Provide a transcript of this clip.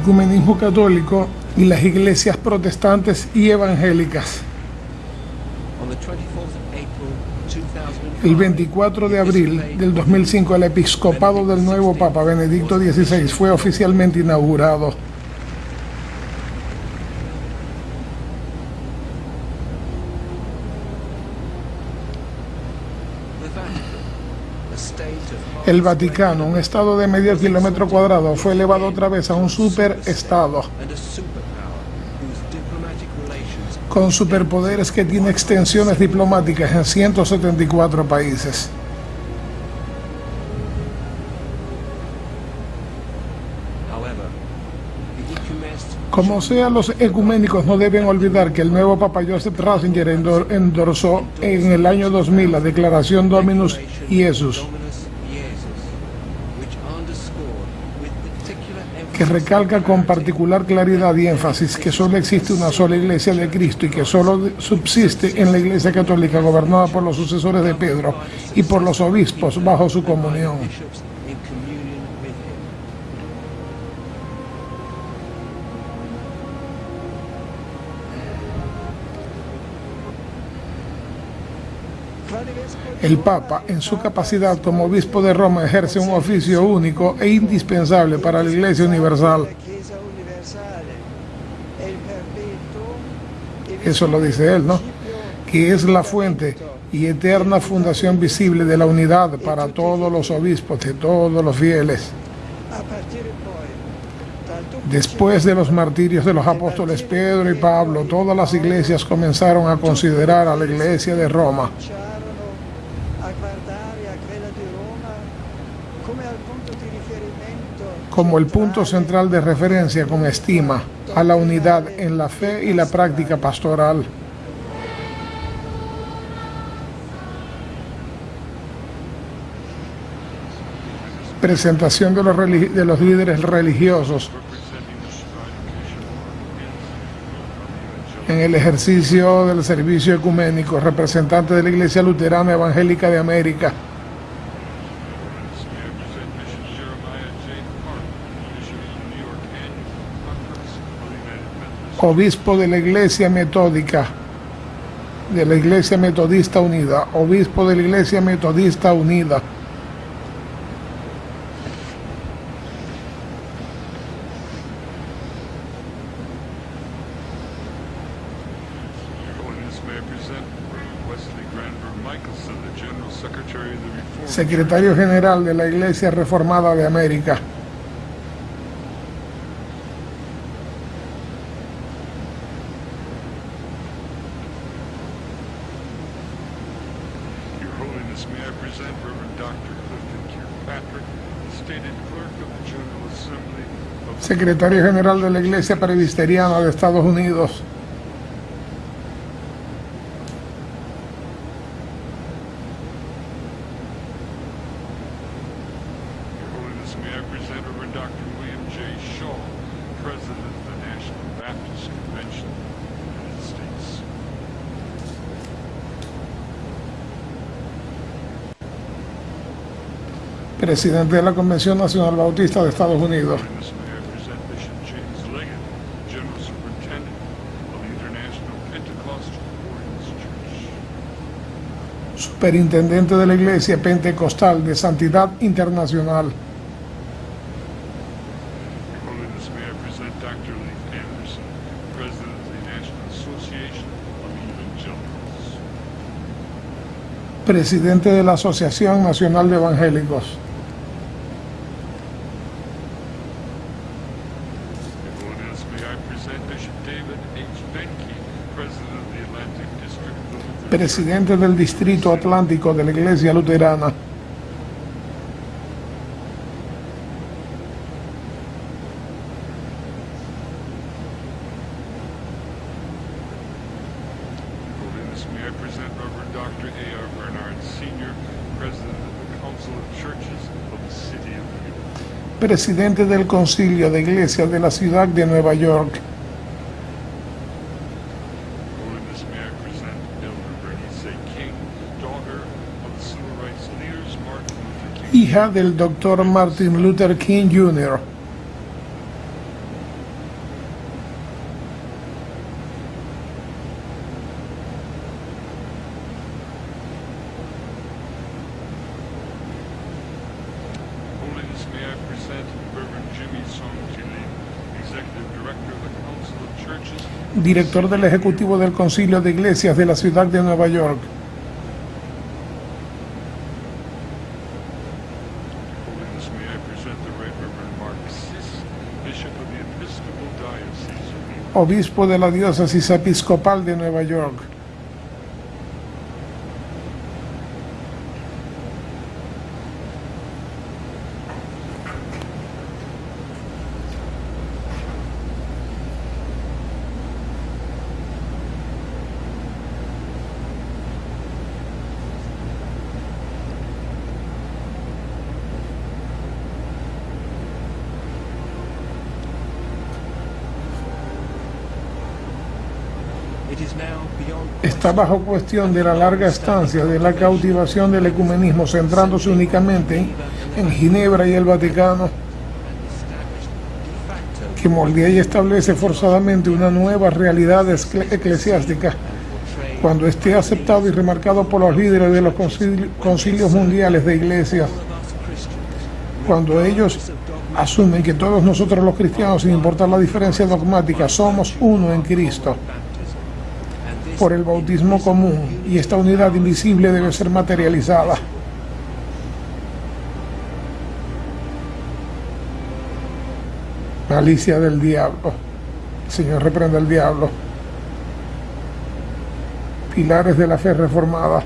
ecumenismo católico y las iglesias protestantes y evangélicas. El 24 de abril del 2005 el episcopado del nuevo Papa Benedicto XVI fue oficialmente inaugurado. El Vaticano, un estado de medio kilómetro cuadrado, fue elevado otra vez a un superestado con superpoderes que tiene extensiones diplomáticas en 174 países. Como sea, los ecuménicos no deben olvidar que el nuevo Papa Joseph Ratzinger endorsó en el año 2000 la declaración Dominus Iesus, que recalca con particular claridad y énfasis que solo existe una sola iglesia de Cristo y que solo subsiste en la iglesia católica gobernada por los sucesores de Pedro y por los obispos bajo su comunión. El Papa, en su capacidad como obispo de Roma, ejerce un oficio único e indispensable para la Iglesia Universal. Eso lo dice él, ¿no? Que es la fuente y eterna fundación visible de la unidad para todos los obispos, de todos los fieles. Después de los martirios de los apóstoles Pedro y Pablo, todas las iglesias comenzaron a considerar a la iglesia de Roma como el punto central de referencia con estima a la unidad en la fe y la práctica pastoral. Presentación de los, de los líderes religiosos en el ejercicio del servicio ecuménico, representante de la Iglesia Luterana Evangélica de América, obispo de la Iglesia Metódica, de la Iglesia Metodista Unida, obispo de la Iglesia Metodista Unida. Secretario General de la Iglesia Reformada de América. secretario general de la Iglesia Presbiteriana de Estados Unidos. Presidente de la Convención Nacional Bautista de Estados Unidos. superintendente de la Iglesia Pentecostal de Santidad Internacional. Presidente de la Asociación Nacional de Evangélicos. presidente del Distrito Atlántico de la Iglesia Luterana. Presidente del Concilio de Iglesias de la Ciudad de Nueva York. hija del doctor Martin Luther King Jr. director del Ejecutivo del Concilio de Iglesias de la Ciudad de Nueva York. Obispo de la diócesis episcopal de Nueva York. Está bajo cuestión de la larga estancia de la cautivación del ecumenismo, centrándose únicamente en, Ginebra y el Vaticano, que moldea y establece forzadamente una nueva realidad eclesiástica. Cuando esté aceptado y remarcado por los líderes de los concili- concilios mundiales de iglesias, cuando ellos asumen que todos nosotros los cristianos, sin importar la diferencia dogmática, somos uno en Cristo por el bautismo común y esta unidad invisible debe ser materializada. Malicia del diablo. Señor, reprenda al diablo. Pilares de la fe reformada.